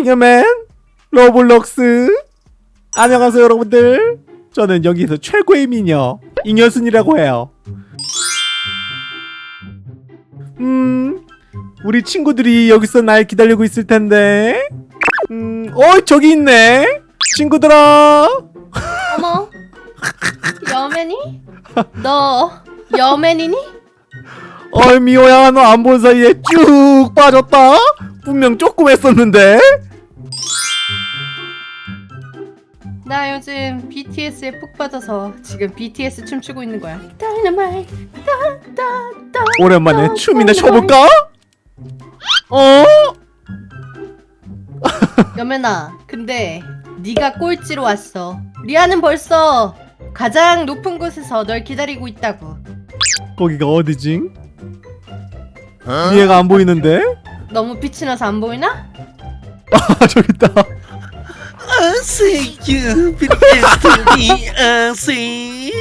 잉여맨 로블록스. 안녕하세요 여러분들. 저는 여기서 최고의 미녀 잉여순이라고 해요. 음 우리 친구들이 여기서 날 기다리고 있을 텐데. 음어 저기 있네. 친구들아. 어머 여맨이? 너 여맨이니? 어이 미호야 너 안 본 사이에 쭉 빠졌다 분명 조금 했었는데 나 요즘 BTS에 푹 빠져서 지금 BTS 춤추고 있는 거야 오랜만에 춤이나 춰볼까? 어? 여맨아 근데 네가 꼴찌로 왔어 리아는 벌써 가장 높은 곳에서 널 기다리고 있다고 거기가 어디지? 얘가 안 보이는데? 너무 빛이 나서 안 보이나? 아 저기 있다 I see you, me, I see.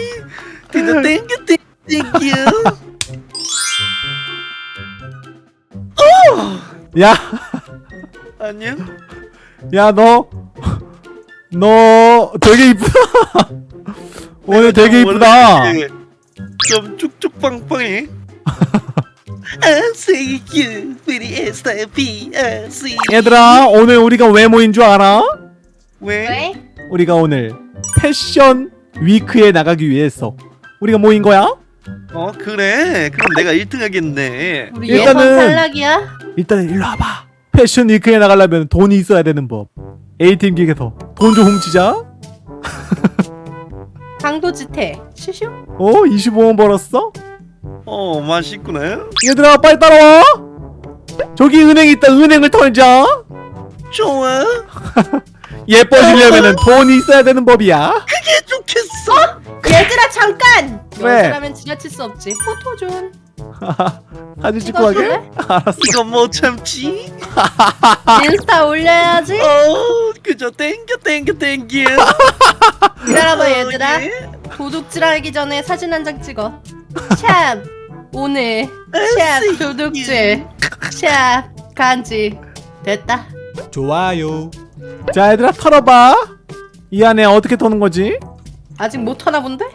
Thank you, thank, thank you. 야, 안녕? 야, 너, 너 되게 이쁘다. 오늘 되게 이쁘다. 좀 쭉쭉빵빵해. I see you, pretty as I be, I see. 얘들아, 오늘 우리가 왜 모인 줄 알아? 왜? 왜? 우리가 오늘 패션 위크에 나가기 위해서 우리가 모인 거야? 어 그래. 그럼 내가 1등 하겠네. 우리 일단은- 탈락이야? 일단 일로 와봐. 패션 위크에 나가려면 돈이 있어야 되는 법. A팀 기획에서 돈 좀 훔치자. 강도지태 슈슈? 어, 25원 벌었어? 어 맛있구나. 얘들아, 빨리 따라와. 저기 은행 있다. 은행을 털자. 좋아. 예뻐지려면 돈이 있어야 되는 법이야. 그게 좋겠어. 얘들아 잠깐! 왜? 여자라면 지나칠 수 없지 포토 좀 사진 찍고 가게? 알았어. 이거 못 참지. 인스타 올려야지 어 그저 땡겨 땡겨 땡겨. 기다려봐 어, 얘들아 예. 도둑질 하기 전에 사진 한 장 찍어 샵 오늘 샵 도둑질 샵 간지 됐다 좋아요. 자, 얘들아 털어봐. 이 안에 어떻게 터는 거지? 아직 못 하나 본데?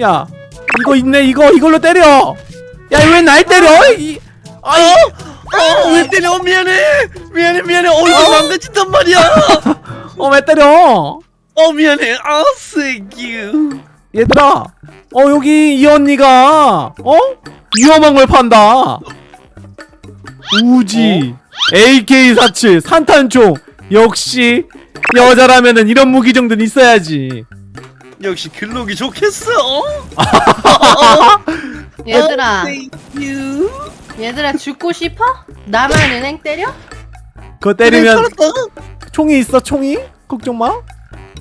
야, 이거 있네. 이거 이걸로 때려. 야, 왜 날 때려? 이, 아이, 어, 왜 때려? 미안해. 미안해, 미안해. 얼굴 망가진단 말이야. 어, 왜 때려? 어, 미안해. 아, thank 얘들아, 어 여기 이 언니가 어 위험한 걸 판다. 우지, AK47, 산탄총. 역시 여자라면은 이런 무기 정도는 있어야지. 역시 글록이 좋겠어. 얘들아 you. 얘들아 죽고 싶어? 나만 은행 때려? 그거 때리면. 총이 있어, 총이? 걱정 마.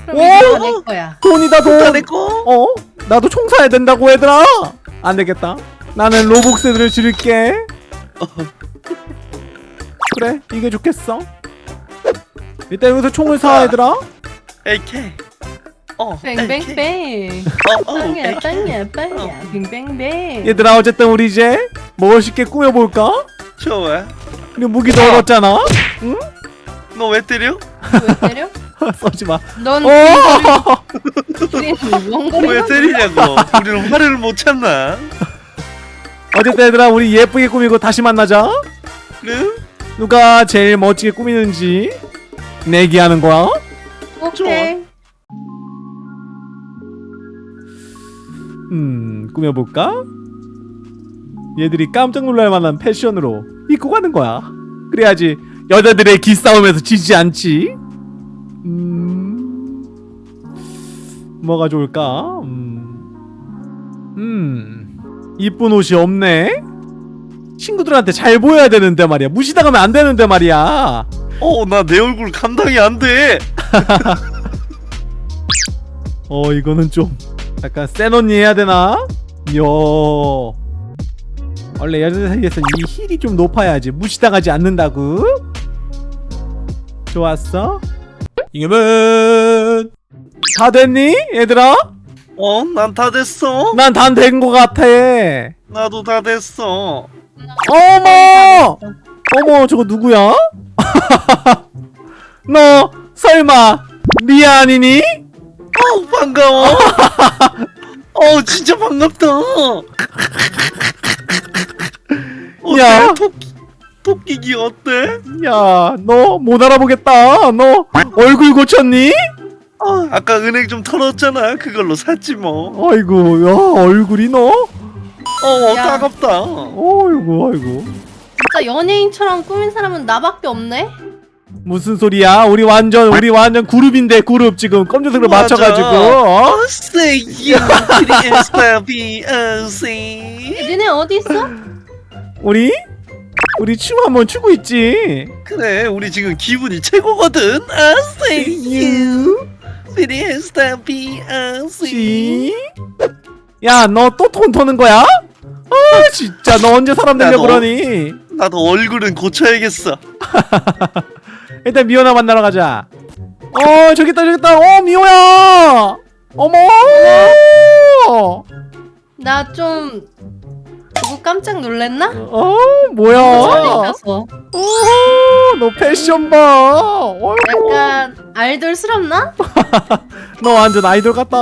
그럼 오! 이거 내 거야 돈이다 다 돈. 내 거. 어? 나도 총 사야 된다고 얘들아. 안 되겠다. 나는 로복스들을 줄일게. 그래, 이게 좋겠어. 일단 여기서 총을 사 얘들아. AK. 어, 뱅뱅뱅 어, 어, 빵야. 빵야 빵야 뱅뱅뱅 얘들아 어쨌든 우리 이제 멋있게 꾸며볼까? 좋아. 우리 무기도 얻었잖아. 너왜 때려? 왜 때려? 쏘지 마. 넌 어! 우린 왜 원거리만 때리냐고. 우리는 화를 못 참나. 어쨌든 얘들아 우리 예쁘게 꾸미고 다시 만나자. 그래? 누가 제일 멋지게 꾸미는지 내기하는 거야. 오케이 음 꾸며볼까? 얘들이 깜짝 놀랄 만한 패션으로 입고 가는 거야. 그래야지 여자들의 기싸움에서 지지 않지. 음 뭐가 좋을까? 음, 음 이쁜 옷이 없네. 친구들한테 잘 보여야 되는데 말이야. 무시당하면 안 되는데 말이야. 어, 나 내 얼굴 감당이 안 돼. 어 이거는 좀 약간 센 언니 해야 되나? 요 원래 여자들 사이에서 이 힐이 좀 높아야지 무시당하지 않는다고 좋았어 이겨면 다 됐니 얘들아? 어, 난 다 됐어. 난 다 된 거 같아 나도 다 됐어. 어머 어머 저거 누구야? 너 설마 리아 아니니? 어 반가워. 어 진짜 반갑다. 야. 토끼 토끼기 어때? 야, 너 못 알아보겠다. 너 얼굴 고쳤니? 어, 아까 은행 좀 털었잖아. 그걸로 샀지 뭐. 아이고, 야, 얼굴이 너? 어 야. 따갑다. 어이구, 아이고. 진짜 연예인처럼 꾸민 사람은 나밖에 없네? 무슨 소리야? 우리 완전 우리 완전 그룹인데 그룹 지금 검정색으로 맞아. 맞춰가지고 어? 어, oh. 니네 어디 있어? 우리 우리 춤 한번 추고 있지. 그래, 우리 지금 기분이 최고거든. I say you pretty as baby, oh, say. 시. 야, 너또톤 터는 거야? 아, 진짜 너 언제 사람 되려. 그러니? 나도 얼굴은 고쳐야겠어. 일단 미호나 만나러 가자. 어, 저기 있다, 저기 있다. 어, 미호야. 어머. 나 좀 보고 깜짝 놀랬나? 어, 뭐야? 어, 너 패션 봐. 어이구. 약간 아이돌스럽나? 너 완전 아이돌 같다.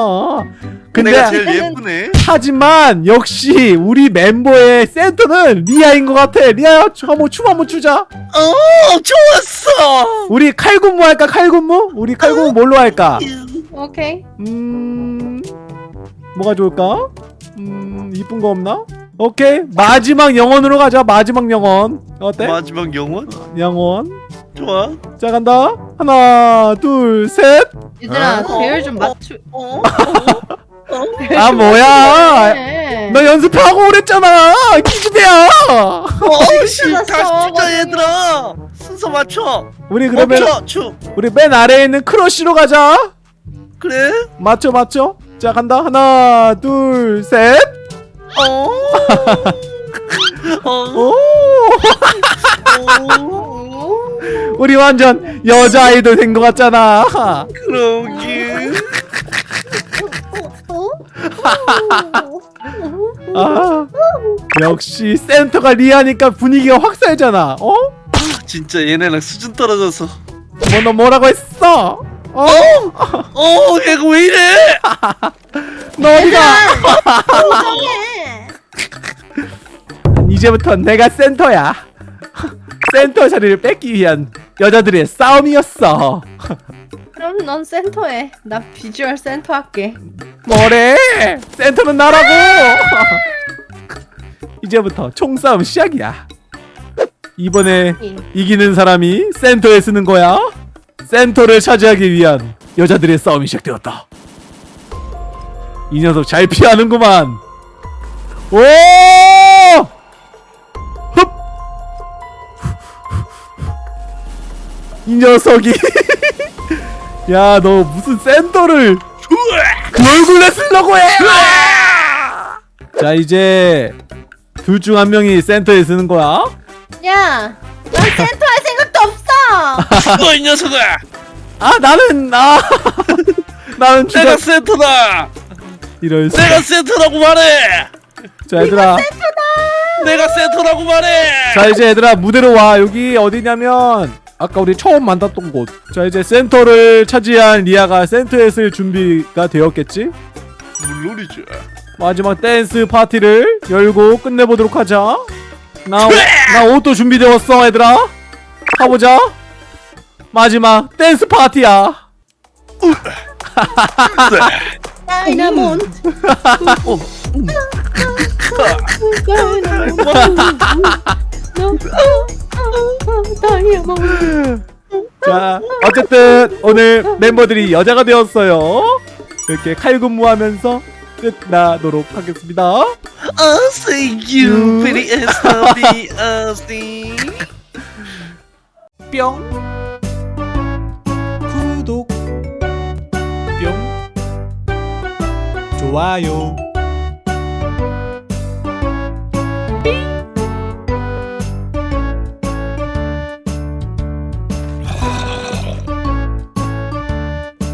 근데 내가 제일 예쁘네. 하지만 역시 우리 멤버의 센터는 리아인 것 같아. 리아 춤 한번 춤 한번 추자. 어, 좋았어. 우리 칼군무 할까? 칼군무? 우리 칼군무 뭘로 할까? 오케이 음 뭐가 좋을까? 음 이쁜 거 없나? 오케이 마지막 영혼으로 가자. 마지막 영혼 어때? 마지막 영원? 영혼. 좋아. 자 간다. 하나 둘 셋. 얘들아 어? 배열 좀 맞추 어? 배열 아좀 뭐야? 맞추네. 너 연습하고 오랬잖아. 기집애야. 어, 씨, 끝났어, 다시. 추자 얘들아. 순서 맞춰. 우리 그러면 멈춰, 추. 우리 맨 아래에 있는 크러쉬로 가자. 그래? 맞죠 맞죠? 자 간다 하나 둘 셋. 어. 어. 오 어. 우리 완전 여자 아이돌 된 것 같잖아. 그러게. 어? 아 역시 센터가 리아니까 분위기가 확 살잖아. 어? 진짜 얘네랑 수준 떨어져서. 뭐 너 뭐라고 했어? 어? 어, 얘가 왜 이래? 너 어디가? 이제부터 내가 센터야. 센터 자리를 뺏기 위한 여자들의 싸움이었어. 그럼 넌 센터해 나 비주얼 센터 할게 뭐래? 센터는 나라고. 이제부터 총싸움 시작이야. 이번에 이기는 사람이 센터에 쓰는 거야. 센터를 차지하기 위한 여자들의 싸움이 시작되었다. 이 녀석 잘 피하는구만. 오! 이 녀석이 야 너 무슨 센터를 그 얼굴에 쓰려고 해! 자 이제 둘 중 한 명이 센터에 서는 거야. 야 넌 센터 할 생각도 없어 너 이 녀석아! 아 나는 아 나는 주가 내가 센터다! 이럴 수. 내가 센터라고 말해! 자 얘들아, 내가 센터라고 말해! 자 이제 얘들아 무대로 와. 여기 어디냐면 아까 우리 처음 만났던 곳. 자 이제 센터를 차지한 리아가 센터에 설 준비가 되었겠지? 물론이죠. 마지막 댄스 파티를 열고 끝내보도록 하자. 나, 나 옷도 준비되었어, 얘들아. 가보자. 마지막 댄스 파티야. 다이나몬드 다이 아몬드 자, 어쨌든 오늘 멤버들이 여자가 되었어요. 이렇게 칼군무하면서 끝나도록 하겠습니다. I'll say you pretty as baby, I'll say. 뿅. 구독. 뿅. 좋아요.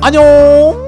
안녕.